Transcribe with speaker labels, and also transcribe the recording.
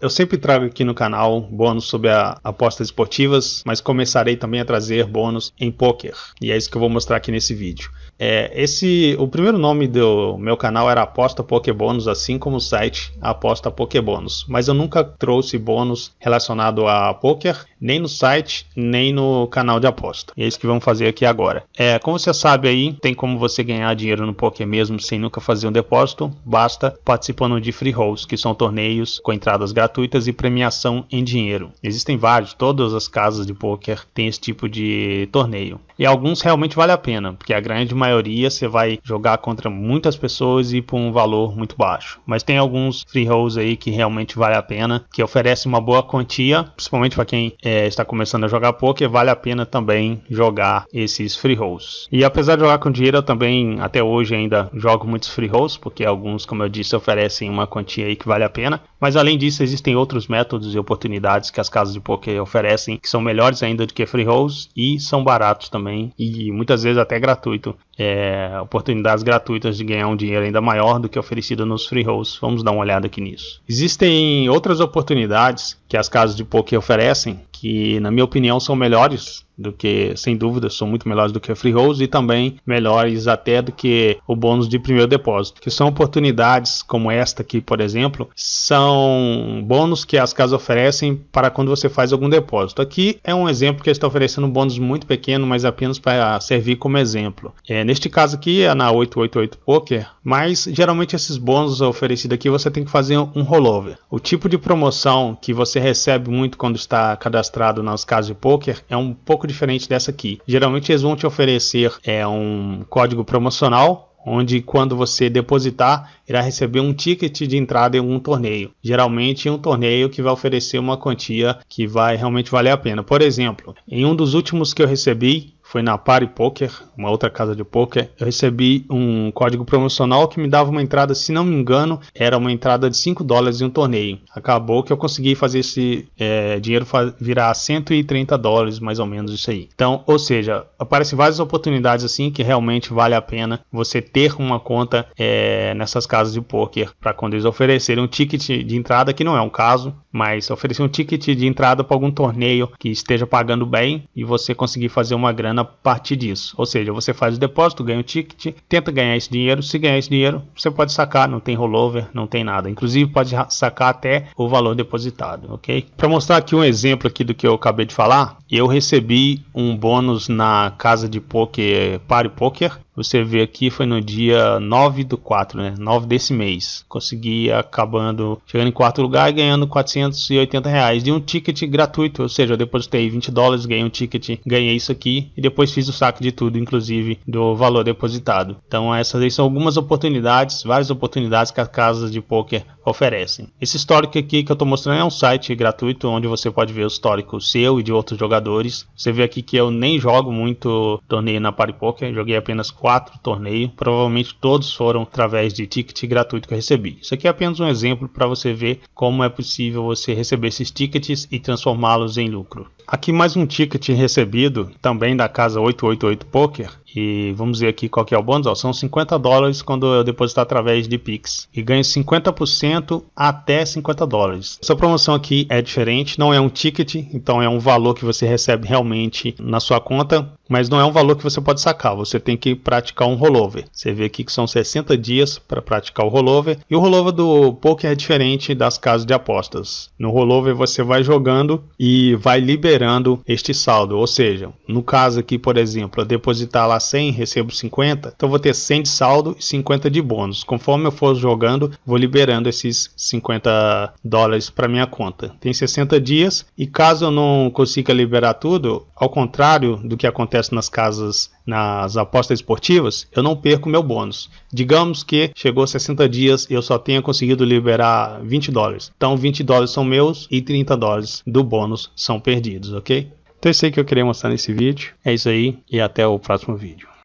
Speaker 1: eu sempre trago aqui no canal bônus sobre apostas esportivas, mas começarei também a trazer bônus em poker. E é isso que eu vou mostrar aqui nesse vídeo. É, esse, o primeiro nome do meu canal era Aposta Pokebônus, assim como o site Aposta Pokebônus. Mas eu nunca trouxe bônus relacionado a poker, nem no site, nem no canal de aposta. E é isso que vamos fazer aqui agora. É, como você sabe aí, tem como você ganhar dinheiro no poker mesmo sem nunca fazer um depósito, basta participando de free rolls, que são torneios com entradas gratuitas e premiação em dinheiro. Existem vários, todas as casas de poker têm esse tipo de torneio. E alguns realmente vale a pena, porque a grande maioria você vai jogar contra muitas pessoas e por um valor muito baixo. Mas tem alguns free rolls aí que realmente vale a pena, que oferece uma boa quantia, principalmente para quem é, está começando a jogar poker, vale a pena também jogar esses free rolls. E apesar de jogar com dinheiro, eu também até hoje ainda jogo muitos free rolls, porque alguns, como eu disse, oferecem uma quantia aí que vale a pena. Mas além disso, existem outros métodos e oportunidades que as casas de poker oferecem, que são melhores ainda do que free rolls e são baratos também e muitas vezes até gratuito é, oportunidades gratuitas de ganhar um dinheiro ainda maior do que oferecido nos free rolls. Vamos dar uma olhada aqui nisso. Existem outras oportunidades que as casas de poker oferecem que, na minha opinião, são melhores do que, sem dúvida, são muito melhores do que a free rolls e também melhores até do que o bônus de primeiro depósito, que são oportunidades como esta aqui, por exemplo, são bônus que as casas oferecem para quando você faz algum depósito. Aqui é um exemplo que está oferecendo um bônus muito pequeno, mas apenas para servir como exemplo. É, neste caso aqui é na 888 Poker, mas geralmente esses bônus oferecidos aqui você tem que fazer um rollover. O tipo de promoção que você recebe muito quando está cadastrado nas casas de poker é um pouco diferente dessa aqui. Geralmente eles vão te oferecer é, um código promocional onde quando você depositar, irá receber um ticket de entrada em um torneio. Geralmente um torneio que vai oferecer uma quantia que vai realmente valer a pena. Por exemplo, em um dos últimos que eu recebi, foi na Party Poker, uma outra casa de poker. Eu recebi um código promocional que me dava uma entrada, se não me engano, era uma entrada de 5 dólares em um torneio. Acabou que eu consegui fazer esse é, dinheiro virar 130 dólares, mais ou menos isso aí. Então, ou seja, aparecem várias oportunidades assim que realmente vale a pena você ter uma conta é, nessas casas de poker para quando eles oferecerem um ticket de entrada, que não é um caso, mas oferecer um ticket de entrada para algum torneio que esteja pagando bem e você conseguir fazer uma grana a partir disso. Ou seja, você faz o depósito, ganha o ticket, tenta ganhar esse dinheiro. Se ganhar esse dinheiro, você pode sacar, não tem rollover, não tem nada. Inclusive pode sacar até o valor depositado, ok? Para mostrar aqui um exemplo aqui do que eu acabei de falar, eu recebi um bônus na casa de poker Party Poker você vê aqui foi no dia 9 do 4, né? 9 desse mês. Consegui acabando, chegando em quarto lugar e ganhando 480 reais de um ticket gratuito. Ou seja, eu depositei 20 dólares, ganhei um ticket, ganhei isso aqui e depois fiz o saque de tudo, inclusive do valor depositado. Então essas aí são algumas oportunidades, várias oportunidades que as casas de poker oferecem. Esse histórico aqui que eu estou mostrando é um site gratuito onde você pode ver o histórico seu e de outros jogadores. Você vê aqui que eu nem jogo muito torneio na Party Poker, joguei apenas quatro torneios, provavelmente todos foram através de ticket gratuito que eu recebi. Isso aqui é apenas um exemplo para você ver como é possível você receber esses tickets e transformá-los em lucro. Aqui mais um ticket recebido também da casa 888 Poker e vamos ver aqui qual que é o bônus. Ó, são 50 dólares quando eu depositar através de Pix. E ganho 50% até 50 dólares. Essa promoção aqui é diferente, não é um ticket, então é um valor que você recebe realmente na sua conta, mas não é um valor que você pode sacar. Você tem que praticar um rollover. Você vê aqui que são 60 dias para praticar o rollover. E o rollover do poker é diferente das casas de apostas. No rollover você vai jogando e vai liberando este saldo. Ou seja, no caso aqui, por exemplo, eu depositar lá 100, recebo 50, então vou ter 100 de saldo e 50 de bônus. Conforme eu for jogando, vou liberando esses 50 dólares para minha conta. Tem 60 dias e caso eu não consiga liberar tudo, ao contrário do que acontece nas casas, nas apostas esportivas, eu não perco meu bônus. Digamos que chegou 60 dias e eu só tenha conseguido liberar 20 dólares. Então 20 dólares são meus e 30 dólares do bônus são perdidos, ok? Então é isso aí que eu queria mostrar nesse vídeo. É isso aí e até o próximo vídeo.